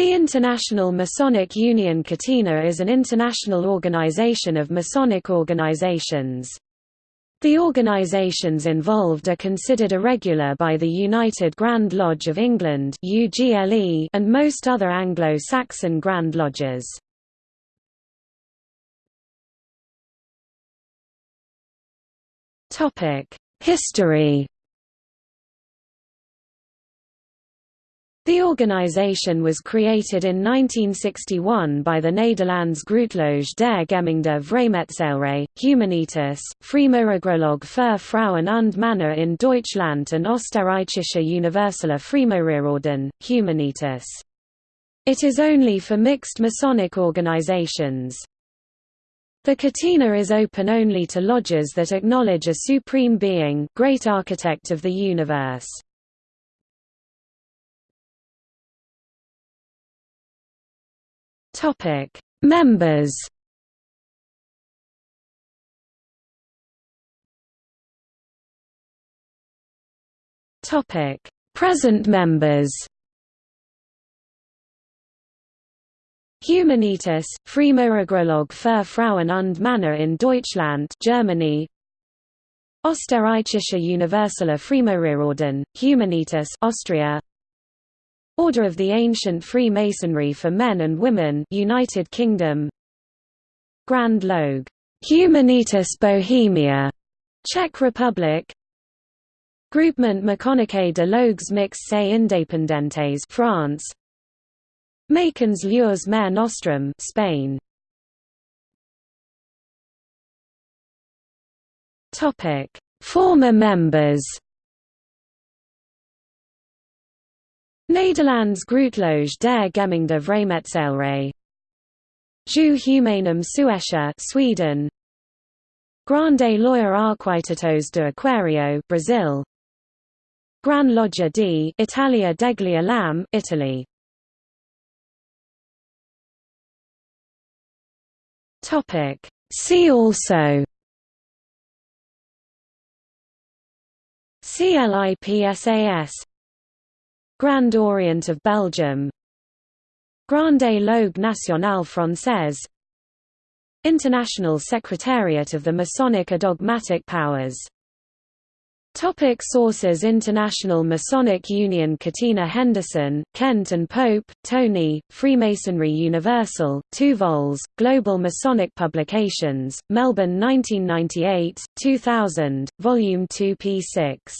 The International Masonic Union Catena is an international organization of Masonic organizations. The organizations involved are considered irregular by the United Grand Lodge of England and most other Anglo-Saxon Grand Lodges. History The organization was created in 1961 by the Nederlands Grootloge der Gemengde Vrijmetselarij, Humanitas, Vrije für Frauen und Männer in Deutschland and Österreichische Universelle Freimaurerorden, Humanitas. It is only for mixed Masonic organizations. The Catena is open only to lodges that acknowledge a supreme being, great architect of the universe. Topic: Members. Topic: Present members. Humanitas, Freimaurergroßloge für Frauen und Männer in Deutschland Germany Österreichische Universelle Freimaurerorden, Humanitas Austria Order of the Ancient Freemasonry for Men and Women United Kingdom. Grand Loge Humanitas Bohemia. Czech Republic. Groupement Maçonnique de Loges Mixtes et Indépendentes France. Maçons Lieurs Mare Nostrum Spain. Topic. Former members Nederlands Grootloge der Gemengde Vrijmetselarij. Ju Humanum Suecia Sweden. Grande Loja Arquitetos do Aquario Brazil. Gran Loggia di Italia degli Elam Italy. Topic. See also. CLIPSAS Grand Orient of Belgium. Grande Loge Nationale Française. International Secretariat of the Masonic Adogmatic Powers. Topic sources International Masonic Union Catena Henderson, Kent and Pope, Tony, Freemasonry Universal, 2 vols, Global Masonic Publications, Melbourne 1998, 2000, Volume 2 p. 6